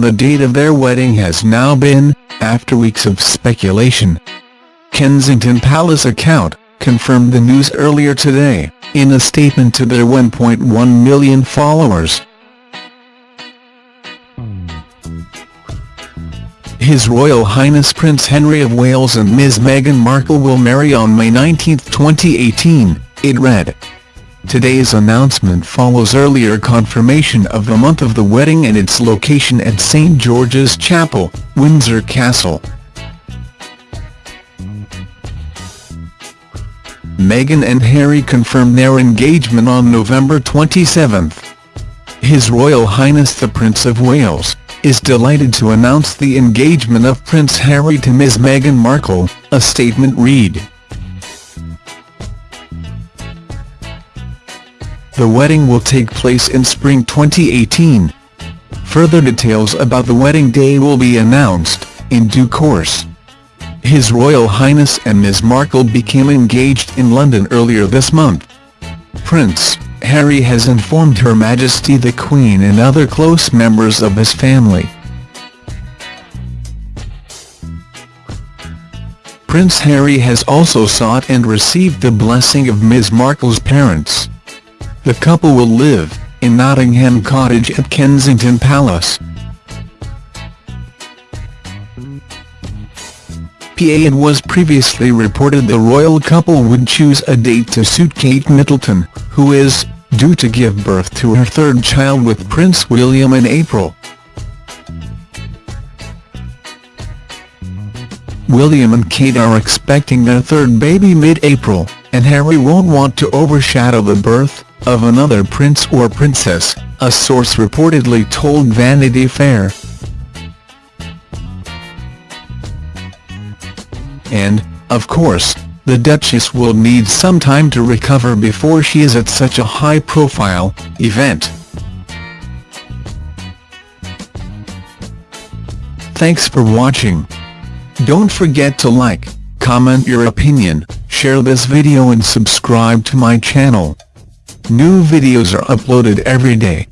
the date of their wedding has now been, after weeks of speculation. Kensington Palace account, confirmed the news earlier today, in a statement to their 1.1 million followers. His Royal Highness Prince Henry of Wales and Ms Meghan Markle will marry on May 19, 2018, it read. Today's announcement follows earlier confirmation of the month of the wedding and its location at St George's Chapel, Windsor Castle. Meghan and Harry confirmed their engagement on November 27. His Royal Highness the Prince of Wales, is delighted to announce the engagement of Prince Harry to Ms Meghan Markle, a statement read. The wedding will take place in spring 2018. Further details about the wedding day will be announced, in due course. His Royal Highness and Ms Markle became engaged in London earlier this month. Prince Harry has informed Her Majesty the Queen and other close members of his family. Prince Harry has also sought and received the blessing of Ms Markle's parents. The couple will live, in Nottingham Cottage at Kensington Palace. PA it was previously reported the royal couple would choose a date to suit Kate Middleton, who is, due to give birth to her third child with Prince William in April. William and Kate are expecting their third baby mid-April, and Harry won't want to overshadow the birth of another prince or princess, a source reportedly told Vanity Fair. And, of course, the Duchess will need some time to recover before she is at such a high-profile event. Thanks for watching. Don't forget to like, comment your opinion, share this video and subscribe to my channel. New videos are uploaded every day.